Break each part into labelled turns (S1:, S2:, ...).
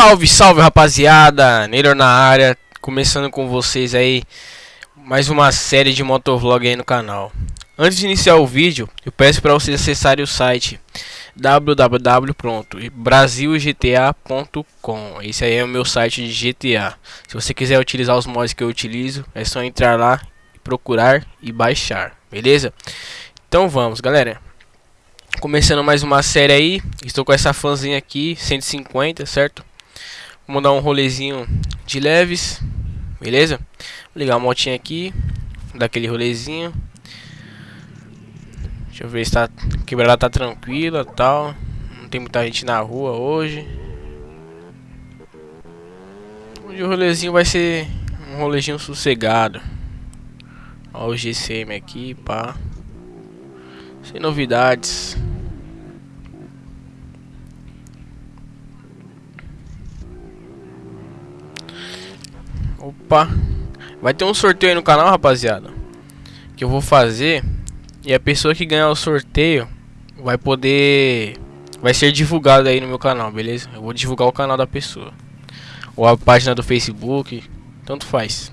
S1: Salve, salve rapaziada, Neylor na área, começando com vocês aí mais uma série de motovlog aí no canal. Antes de iniciar o vídeo, eu peço para vocês acessarem o site www.brasilgta.com. Esse aí é o meu site de GTA. Se você quiser utilizar os mods que eu utilizo, é só entrar lá, procurar e baixar, beleza? Então vamos, galera. Começando mais uma série aí, estou com essa fãzinha aqui, 150, certo? Vamos dar um rolezinho de leves, beleza? Vou ligar a motinha aqui, dar aquele rolezinho. Deixa eu ver se tá quebrada tá tranquila, tal. Não tem muita gente na rua hoje. Hoje o rolezinho vai ser um rolezinho sossegado. O GCM aqui, pá. Sem novidades. Opa. Vai ter um sorteio aí no canal, rapaziada. Que eu vou fazer. E a pessoa que ganhar o sorteio vai poder... Vai ser divulgado aí no meu canal, beleza? Eu vou divulgar o canal da pessoa. Ou a página do Facebook. Tanto faz.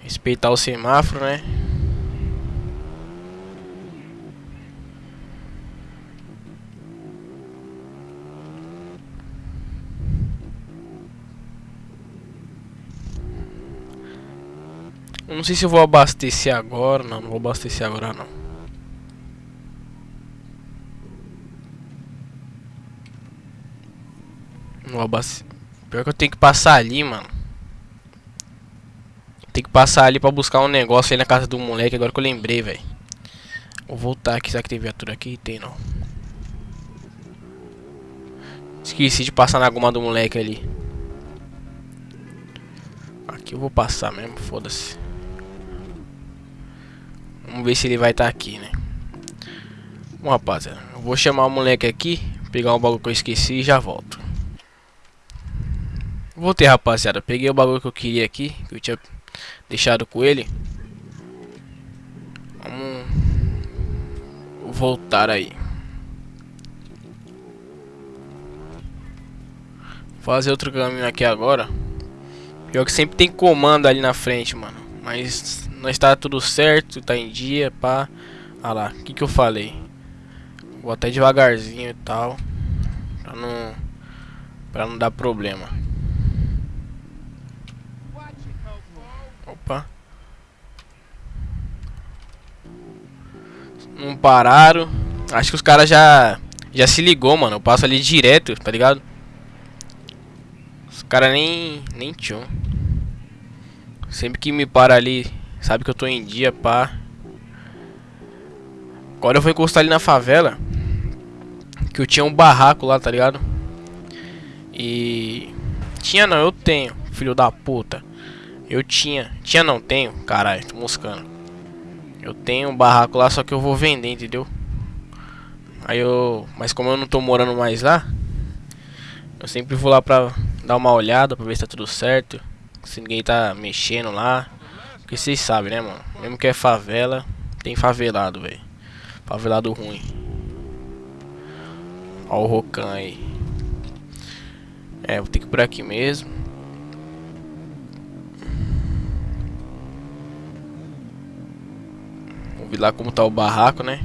S1: Respeitar o semáforo, né? Não sei se eu vou abastecer agora. Não, não vou abastecer agora não. Não abastecer. Pior que eu tenho que passar ali, mano. Tem que passar ali pra buscar um negócio aí na casa do moleque. Agora que eu lembrei, velho. Vou voltar aqui. Será que tem viatura aqui? Tem não. Esqueci de passar na goma do moleque ali. Aqui eu vou passar mesmo, foda-se. Vamos ver se ele vai estar tá aqui, né? Bom, rapaziada, eu vou chamar o moleque aqui, pegar um bagulho que eu esqueci e já volto. Voltei, rapaziada. Peguei o bagulho que eu queria aqui, que eu tinha deixado com ele. Vamos voltar aí. Fazer outro caminho aqui agora. Pior que sempre tem comando ali na frente, mano. Mas não está tudo certo, tá em dia, pá. Ah lá, o que que eu falei? Vou até devagarzinho e tal. Pra não, pra não dar problema. Opa. Não pararam. Acho que os caras já já se ligou, mano. Eu passo ali direto, tá ligado? Os caras nem nem tinham. Sempre que me para ali Sabe que eu tô em dia, pá. Agora eu vou encostar ali na favela. Que eu tinha um barraco lá, tá ligado? E... Tinha não, eu tenho, filho da puta. Eu tinha. Tinha não, tenho. Caralho, tô moscando. Eu tenho um barraco lá, só que eu vou vender, entendeu? Aí eu... Mas como eu não tô morando mais lá... Eu sempre vou lá pra dar uma olhada, pra ver se tá tudo certo. Se ninguém tá mexendo lá. Porque vocês sabem, né, mano? Mesmo que é favela, tem favelado, velho. Favelado ruim. Ó o Rocan aí. É, vou ter que ir por aqui mesmo. Vamos ver lá como tá o barraco, né?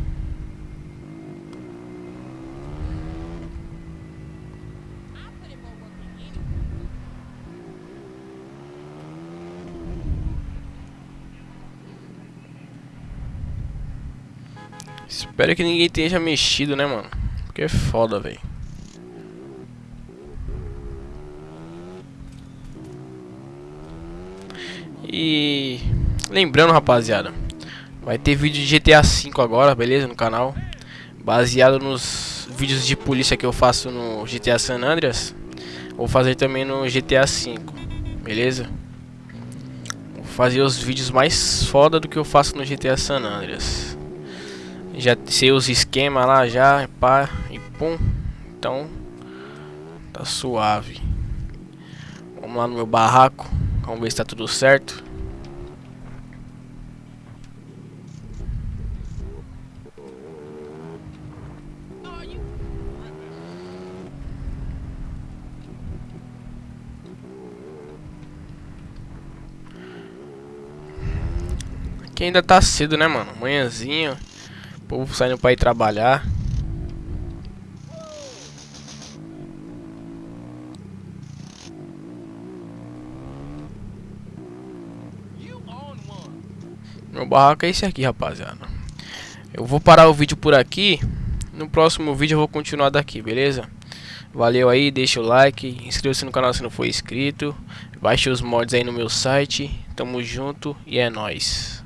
S1: Espero que ninguém tenha mexido, né, mano? Porque é foda, velho. E... Lembrando, rapaziada. Vai ter vídeo de GTA V agora, beleza? No canal. Baseado nos vídeos de polícia que eu faço no GTA San Andreas. Vou fazer também no GTA V. Beleza? Vou fazer os vídeos mais foda do que eu faço no GTA San Andreas. Já sei os esquema lá já, pá, e pum. Então, tá suave. Vamos lá no meu barraco, vamos ver se tá tudo certo. Aqui ainda tá cedo, né, mano? Manhãzinho. O povo saindo pra ir trabalhar. Meu barraco é esse aqui, rapaziada. Eu vou parar o vídeo por aqui. No próximo vídeo eu vou continuar daqui, beleza? Valeu aí, deixa o like, inscreva-se no canal se não for inscrito. Baixe os mods aí no meu site. Tamo junto e é nóis.